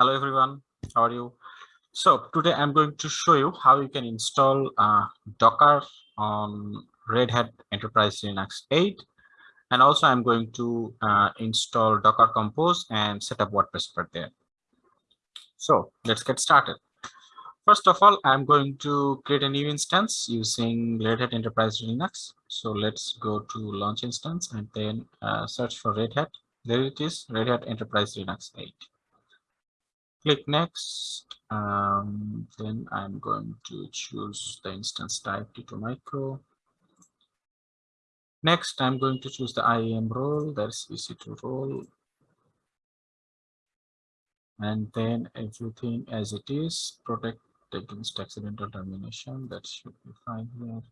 Hello everyone, how are you? So today I'm going to show you how you can install uh, Docker on Red Hat Enterprise Linux 8 and also I'm going to uh, install Docker Compose and set up WordPress for there. So let's get started. First of all, I'm going to create a new instance using Red Hat Enterprise Linux. So let's go to launch instance and then uh, search for Red Hat. There it is, Red Hat Enterprise Linux 8 click next um, then i'm going to choose the instance type t2 micro. Next i'm going to choose the iam role that's ec2 role. And then everything as it is protect against accidental termination that should be fine here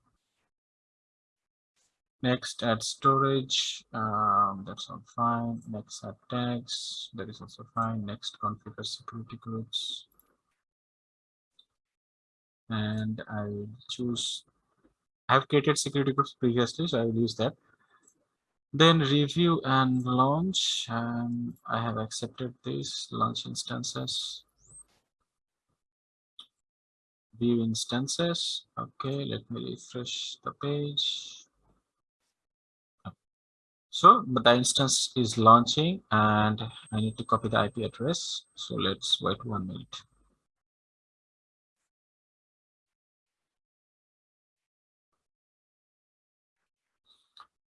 next add storage um, that's all fine. Next add tags that is also fine. Next configure security groups. And i will choose i have created security groups previously so i will use that. Then review and launch um, i have accepted this launch instances. View instances okay let me refresh the page so the instance is launching and I need to copy the IP address. So let's wait one minute.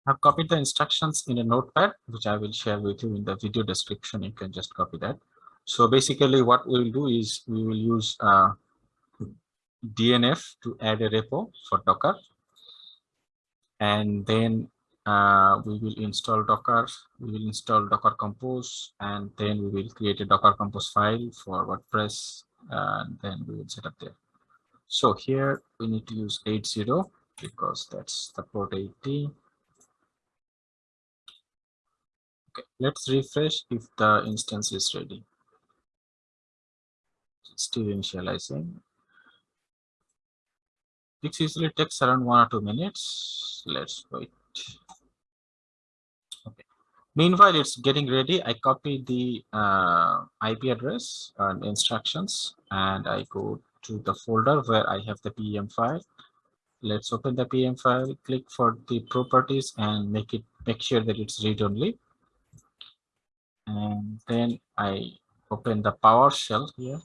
I've copied the instructions in a notepad, which I will share with you in the video description. You can just copy that. So basically what we'll do is we will use uh, DNF to add a repo for Docker. And then uh, we will install docker. We will install docker compose and then we will create a docker compose file for wordpress and then we will set up there. So here we need to use 80 because that's the port 80 okay let's refresh if the instance is ready. Still initializing. This usually takes around one or two minutes. Let's wait Okay. Meanwhile, it's getting ready. I copy the uh, IP address and instructions, and I go to the folder where I have the PEM file. Let's open the PEM file, click for the properties and make it make sure that it's read only. And then I open the PowerShell here.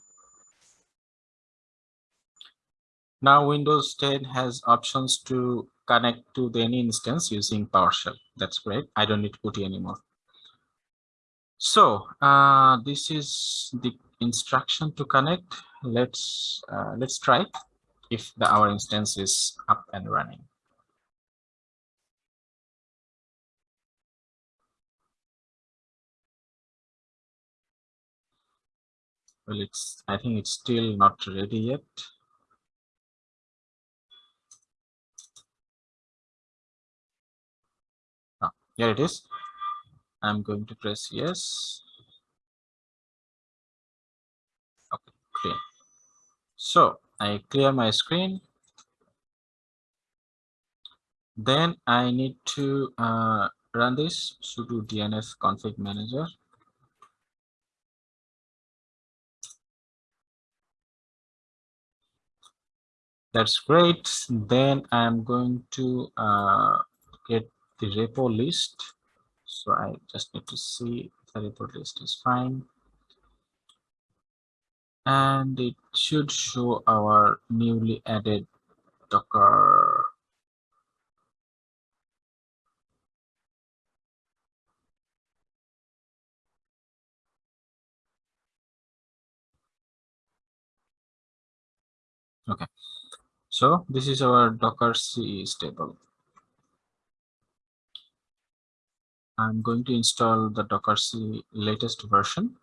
Now Windows 10 has options to connect to the any instance using PowerShell. That's great. I don't need PuTTY anymore. So uh, this is the instruction to connect. Let's uh, let's try if the our instance is up and running. Well, it's I think it's still not ready yet. Here it is. I'm going to press yes. Okay clear. So i clear my screen. Then i need to uh, run this sudo dnf config manager. That's great. Then i'm going to uh, get the repo list. So i just need to see if the repo list is fine. And it should show our newly added docker. Okay. So this is our docker c stable I'm going to install the Docker C latest version.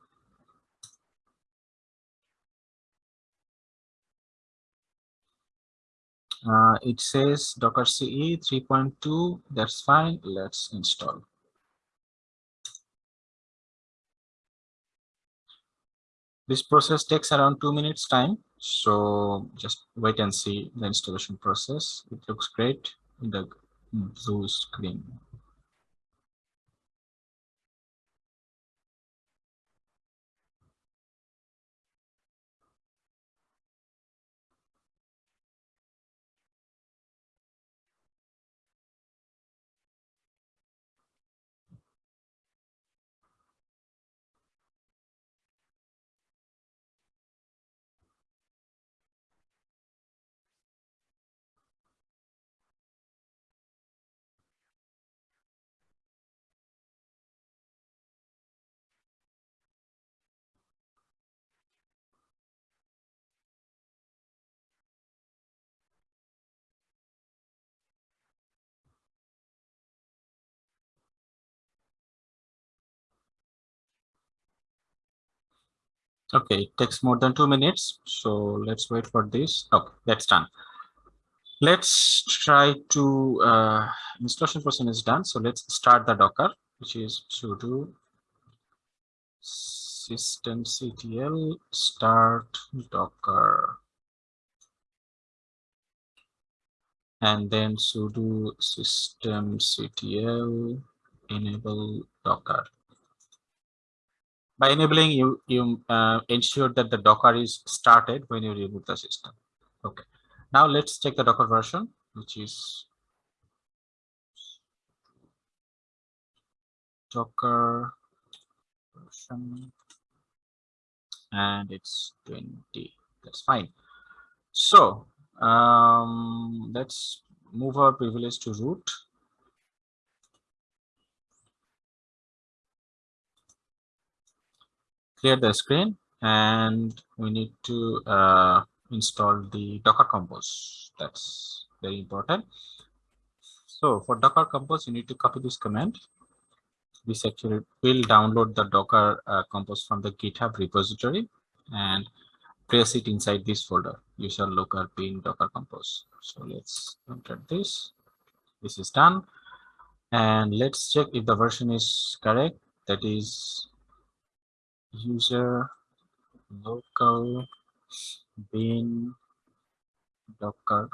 Uh, it says Docker CE 3.2. That's fine. Let's install. This process takes around two minutes time. So just wait and see the installation process. It looks great in the blue screen. Okay, it takes more than two minutes. So let's wait for this. Okay, that's done. Let's try to uh, installation portion is done. So let's start the Docker, which is sudo systemctl start Docker. And then sudo systemctl enable Docker by enabling you you uh, ensure that the docker is started when you reboot the system. Okay. Now let's check the docker version which is docker version. And it's 20 that's fine. So um let's move our privilege to root clear the screen and we need to uh, install the Docker Compose. That's very important. So for Docker Compose, you need to copy this command. This actually will download the Docker uh, Compose from the GitHub repository and place it inside this folder, user local bin Docker Compose. So let's enter this. This is done. And let's check if the version is correct. That is user local bin docker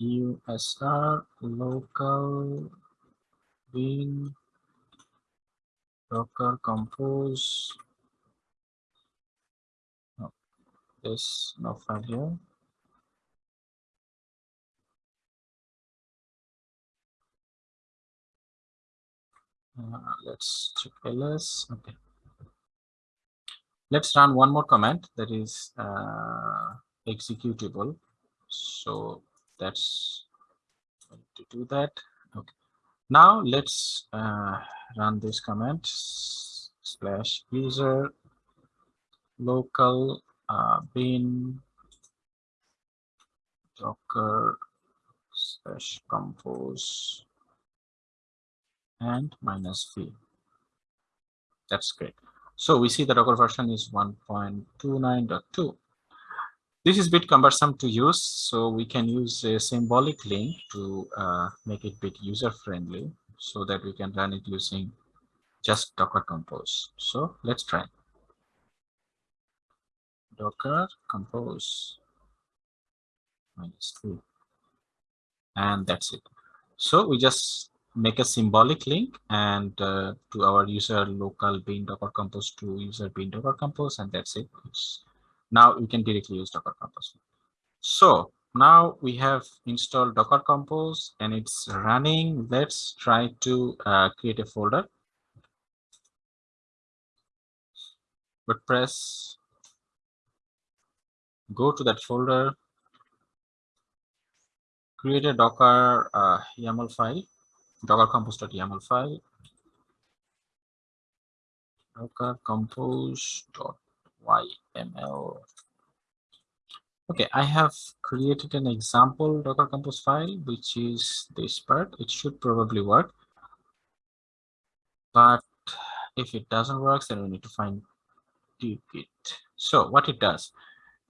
usr local bin docker compose There's no file here. Uh, let's check ls. Okay. Let's run one more command that is uh, executable. So that's to do that. Okay. Now let's uh, run this command slash user local uh, bin docker slash compose and minus v. That's great. So we see the Docker version is 1.29.2. This is a bit cumbersome to use, so we can use a symbolic link to uh, make it bit user friendly so that we can run it using just Docker Compose. So let's try docker compose minus 2 and that's it. So we just make a symbolic link and uh, to our user local bin docker compose to user bin docker compose and that's it. It's, now we can directly use docker compose. So now we have installed docker compose and it's running. Let's try to uh, create a folder. Wordpress go to that folder, create a Docker uh, YAML file, Docker compose.yaml file, Docker compose.yml. Okay, I have created an example Docker compose file, which is this part. It should probably work. But if it doesn't work, then we need to find it. So what it does,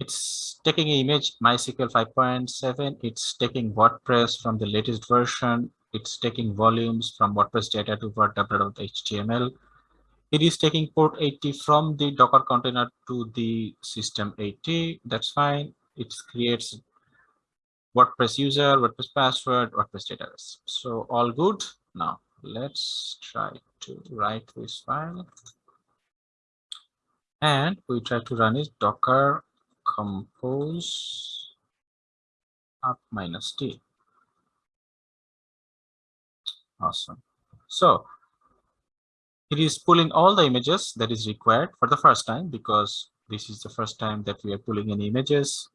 it's taking image MySQL 5.7. It's taking WordPress from the latest version. It's taking volumes from WordPress data to WordW.html. It is taking port 80 from the Docker container to the system 80. That's fine. It creates WordPress user, WordPress password, WordPress database. So all good. Now let's try to write this file. And we try to run it docker compose up minus t. Awesome. So it is pulling all the images that is required for the first time because this is the first time that we are pulling in images.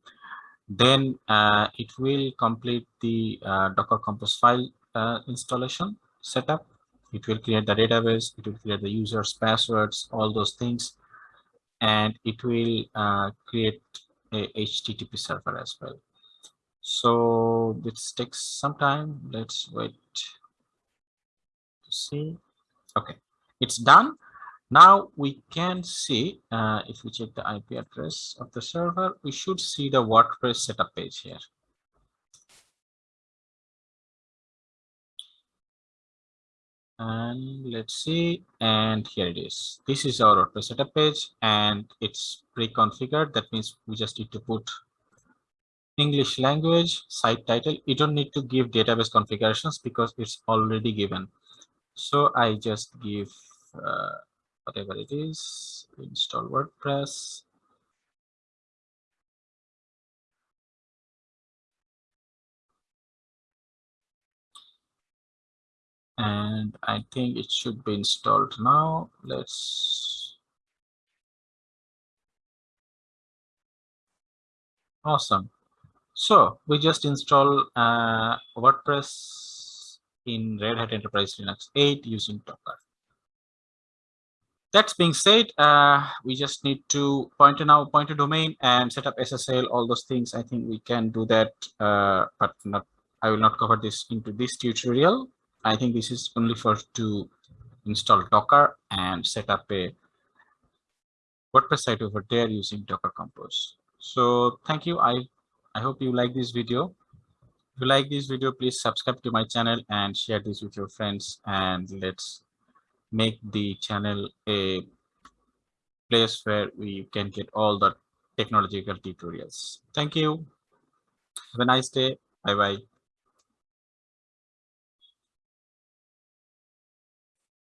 Then uh, it will complete the uh, Docker Compose file uh, installation setup. It will create the database. It will create the users, passwords, all those things. And it will uh, create a HTTP server as well. So this takes some time. Let's wait to see. Okay, it's done. Now we can see uh, if we check the IP address of the server, we should see the WordPress setup page here. And let's see and here it is. This is our WordPress setup page and it's pre-configured. That means we just need to put English language site title. You don't need to give database configurations because it's already given. So I just give uh, whatever it is install WordPress and I think it should be installed now. Let's awesome. So we just install uh, WordPress in Red Hat Enterprise Linux 8 using Docker. That's being said, uh, we just need to point in our pointer domain and set up SSL, all those things. I think we can do that, uh, but not. I will not cover this into this tutorial. I think this is only for to install Docker and set up a WordPress site over there using Docker Compose. So thank you. I, I hope you like this video. If you like this video, please subscribe to my channel and share this with your friends. And let's make the channel a place where we can get all the technological tutorials. Thank you. Have a nice day. Bye-bye.